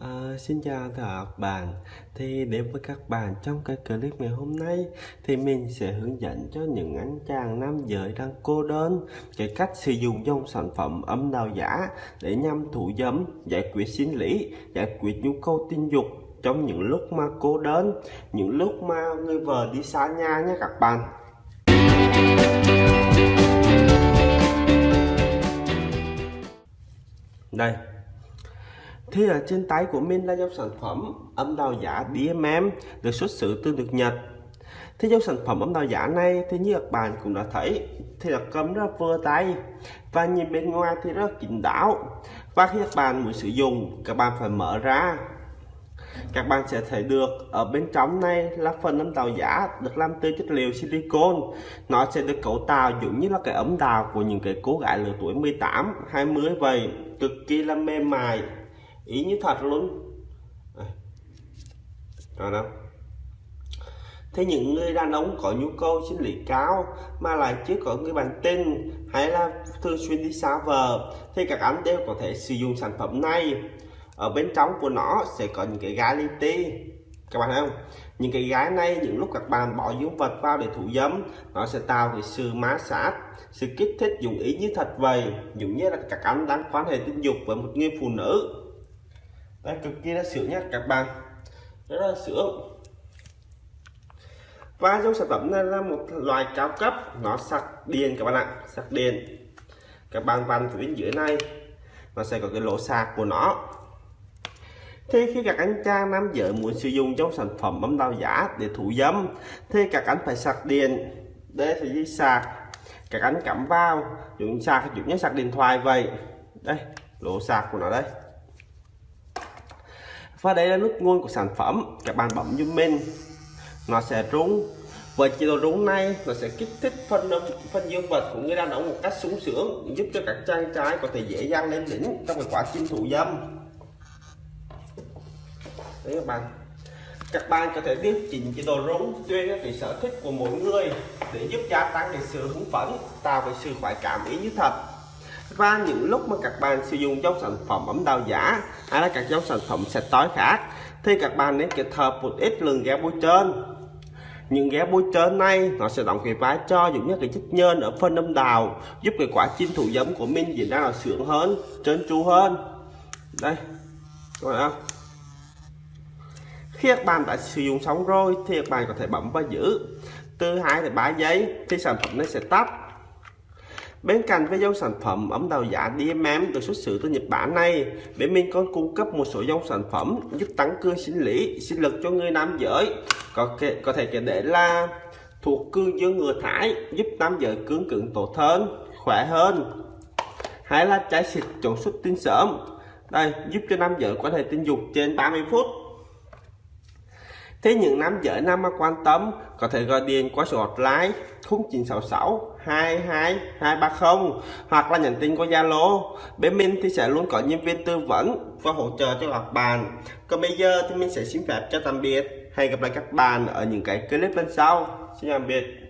À, xin chào các bạn. Thì đến với các bạn trong cái clip ngày hôm nay thì mình sẽ hướng dẫn cho những anh chàng nam giới đang cô đơn cái cách sử dụng dòng sản phẩm âm đạo giả để nhằm thủ dâm giải quyết sinh lý giải quyết nhu cầu tình dục trong những lúc mà cô đơn những lúc mà người vợ đi xa nhà nhé các bạn. Đây thì ở trên tay của mình là dòng sản phẩm âm đào giả DMM được xuất xứ từ nước Nhật. Thì dòng sản phẩm âm đào giả này thì như các bạn cũng đã thấy, thì là cầm rất vừa tay và nhìn bên ngoài thì rất kín đáo. Và khi các bạn muốn sử dụng, các bạn phải mở ra các bạn sẽ thấy được ở bên trong này là phần âm đào giả được làm từ chất liệu silicon nó sẽ được cấu tạo giống như là cái ấm đào của những cái cô gái lứa tuổi 18 20 vậy, cực kỳ là mềm mại ý như thật luôn. Rồi đó. Thế những người đàn ông có nhu cầu sinh lý cao mà lại chưa có người bạn tình hay là thường xuyên đi xa vợ, thì các anh đều có thể sử dụng sản phẩm này. Ở bên trong của nó sẽ có những cái gái li ti. Các bạn thấy không? Những cái gái này, những lúc các bạn bỏ dương vật vào để thủ dâm, nó sẽ tạo cái sự má sát, sự kích thích dụng ý như thật vậy. Giống như là các anh đang quan hệ tình dục với một người phụ nữ đây cực kỳ là sướng nhá các bạn rất là sướng và trong sản phẩm này là một loại cao cấp, nó sạc điện các bạn ạ, sạc điện. Các bạn vặn phía bên dưới này, nó sẽ có cái lỗ sạc của nó. Thì khi các anh cha nam giới muốn sử dụng trong sản phẩm bấm đào giả để thủ dâm, thì các anh phải sạc điện. Để thì đi sạc. Các anh cắm vào, dùng sạc dùng như sạc điện thoại vậy. Đây, lỗ sạc của nó đây và đây là nút nguồn của sản phẩm, các bạn bấm giúp mình nó sẽ rung. Với chế độ rung này, nó sẽ kích thích phần phần dương vật của người đàn ông một cách sung sướng, giúp cho các chàng trai có thể dễ dàng lên đỉnh trong cái quá trình thủ dâm. Đấy các bạn. Các bạn có thể điều chỉnh chế độ rung tùy theo cái sở thích của mỗi người để giúp gia tăng cái sự hứng phấn, tạo cái sự khoái cảm ý như thật và những lúc mà các bạn sử dụng dòng sản phẩm ấm đào giả hay là các dòng sản phẩm sạch tối khác, thì các bạn nên kết hợp một ít lượng ghé bôi trơn. Những ghé bôi trơn này, nó sẽ đóng cái vai cho giống như cái chất nhơn ở phân âm đào giúp cái quá trình thủ giấm của mình diễn ra là sướng hơn, trơn tru hơn. Đây, các bạn không? Khi các bạn đã sử dụng xong rồi, thì các bạn có thể bấm và giữ. Từ 2 đến 3 giây, thì sản phẩm nó sẽ tắt. Bên cạnh với dòng sản phẩm ấm đầu giả DMM được xuất xứ từ Nhật Bản này, bên mình còn cung cấp một số dòng sản phẩm giúp tăng cường sinh lý, sinh lực cho người nam giới. Có thể, có thể kể đến là thuộc cương dương ngừa thải, giúp nam giới cương cứng tốt hơn, khỏe hơn. Hay là trái xịt chống xuất tinh sớm. Đây, giúp cho nam giới có thể tình dục trên 30 phút. Thế những nam giới nam mà quan tâm có thể gọi điện qua số hotline 0966 22 230 hoặc là nhắn tin qua Zalo. Bên mình thì sẽ luôn có nhân viên tư vấn và hỗ trợ cho các bạn. Còn bây giờ thì mình sẽ xin phép cho tạm biệt. Hẹn gặp lại các bạn ở những cái clip lần sau. Xin tạm biệt.